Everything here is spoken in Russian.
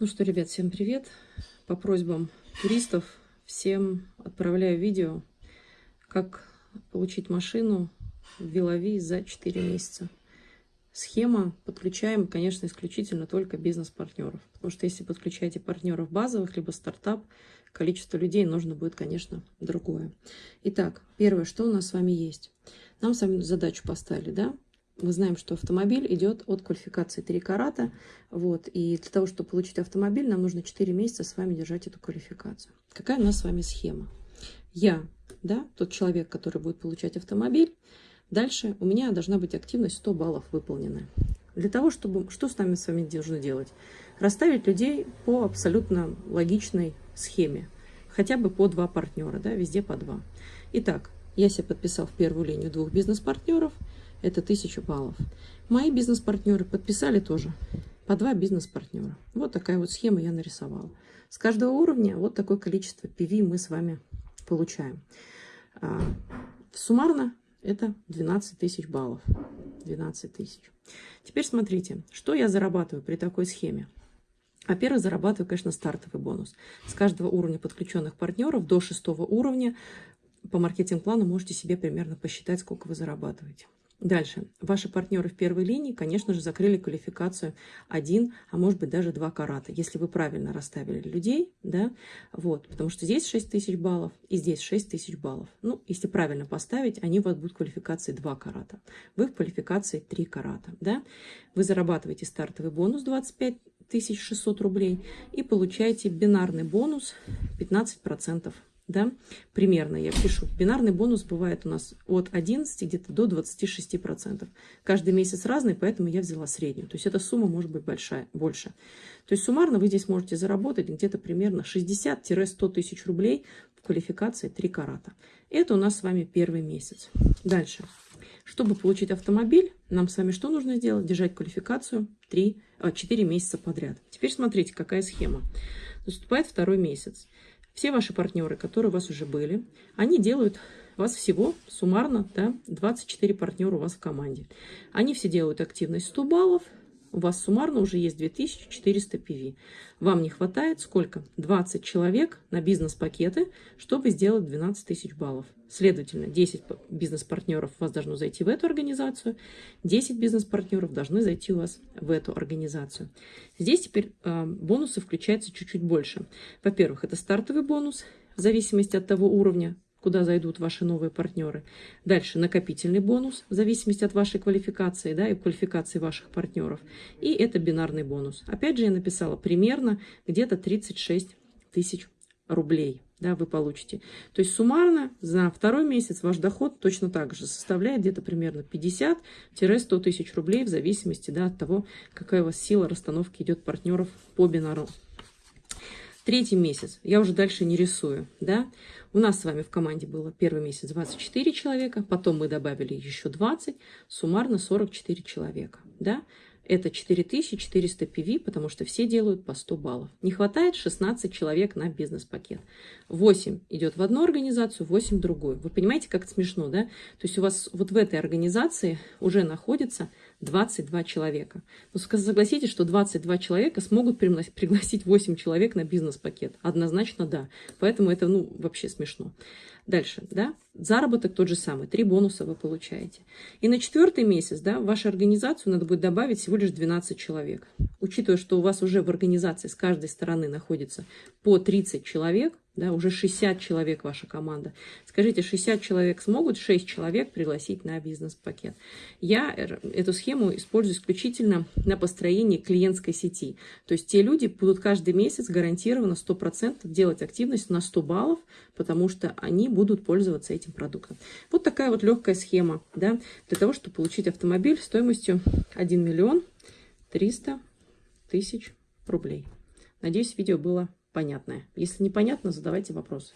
Ну что, ребят, всем привет. По просьбам туристов всем отправляю видео, как получить машину в Вилови за 4 месяца. Схема подключаем, конечно, исключительно только бизнес-партнеров. Потому что если подключаете партнеров базовых, либо стартап, количество людей нужно будет, конечно, другое. Итак, первое, что у нас с вами есть. Нам с вами задачу поставили, да? Мы знаем, что автомобиль идет от квалификации 3 карата. Вот, и для того, чтобы получить автомобиль, нам нужно 4 месяца с вами держать эту квалификацию. Какая у нас с вами схема? Я, да, тот человек, который будет получать автомобиль. Дальше у меня должна быть активность 100 баллов выполнена. Для того, чтобы... Что с нами с вами должны делать? Расставить людей по абсолютно логичной схеме. Хотя бы по два партнера, да, везде по два. Итак, я себе подписал в первую линию двух бизнес-партнеров – это 1000 баллов. Мои бизнес-партнеры подписали тоже по два бизнес-партнера. Вот такая вот схема я нарисовала. С каждого уровня вот такое количество PV мы с вами получаем. А, суммарно это 12 тысяч баллов. 12 тысяч. Теперь смотрите, что я зарабатываю при такой схеме. Во-первых, зарабатываю, конечно, стартовый бонус. С каждого уровня подключенных партнеров до шестого уровня по маркетинг-плану можете себе примерно посчитать, сколько вы зарабатываете. Дальше. Ваши партнеры в первой линии, конечно же, закрыли квалификацию один, а может быть даже два карата, если вы правильно расставили людей, да, вот, потому что здесь 6 тысяч баллов и здесь 6 тысяч баллов. Ну, если правильно поставить, они у вас будут квалификации 2 карата, вы в квалификации 3 карата, да. Вы зарабатываете стартовый бонус 25 600 рублей и получаете бинарный бонус 15% да, примерно я пишу. Бинарный бонус бывает у нас от 11 где-то до 26%. Каждый месяц разный, поэтому я взяла среднюю. То есть эта сумма может быть большая, больше. То есть суммарно вы здесь можете заработать где-то примерно 60-100 тысяч рублей в квалификации 3 карата. Это у нас с вами первый месяц. Дальше. Чтобы получить автомобиль, нам с вами что нужно сделать? Держать квалификацию 3, 4 а, месяца подряд. Теперь смотрите, какая схема. Наступает второй месяц. Все ваши партнеры, которые у вас уже были, они делают вас всего суммарно да, 24 партнера у вас в команде. Они все делают активность 100 баллов, у вас суммарно уже есть 2400 PV. Вам не хватает сколько? 20 человек на бизнес-пакеты, чтобы сделать 12 тысяч баллов. Следовательно, 10 бизнес-партнеров у вас должно зайти в эту организацию, 10 бизнес-партнеров должны зайти у вас в эту организацию. Здесь теперь э, бонусы включаются чуть-чуть больше. Во-первых, это стартовый бонус, в зависимости от того уровня, куда зайдут ваши новые партнеры. Дальше накопительный бонус, в зависимости от вашей квалификации да, и квалификации ваших партнеров. И это бинарный бонус. Опять же, я написала примерно где-то 36 тысяч рублей да, вы получите. То есть суммарно за второй месяц ваш доход точно так же составляет где-то примерно 50-100 тысяч рублей в зависимости да, от того, какая у вас сила расстановки идет партнеров по бинару. Третий месяц, я уже дальше не рисую, да. У нас с вами в команде было первый месяц 24 человека, потом мы добавили еще 20, суммарно 44 человека, да. Это 4400 PV, потому что все делают по 100 баллов. Не хватает 16 человек на бизнес-пакет. 8 идет в одну организацию, 8 в другую. Вы понимаете, как это смешно, да? То есть у вас вот в этой организации уже находится 22 человека. Ну, согласитесь, что 22 человека смогут пригласить 8 человек на бизнес-пакет. Однозначно да. Поэтому это ну вообще смешно. Дальше, да, заработок тот же самый, три бонуса вы получаете. И на четвертый месяц, да, в вашу организацию надо будет добавить всего лишь 12 человек. Учитывая, что у вас уже в организации с каждой стороны находится по 30 человек, да, уже 60 человек ваша команда. Скажите, 60 человек смогут 6 человек пригласить на бизнес-пакет? Я эту схему использую исключительно на построении клиентской сети. То есть те люди будут каждый месяц гарантированно 100% делать активность на 100 баллов, потому что они будут пользоваться этим продуктом. Вот такая вот легкая схема да, для того, чтобы получить автомобиль стоимостью 1 миллион 300 тысяч рублей. Надеюсь, видео было понятное. Если непонятно, задавайте вопросы.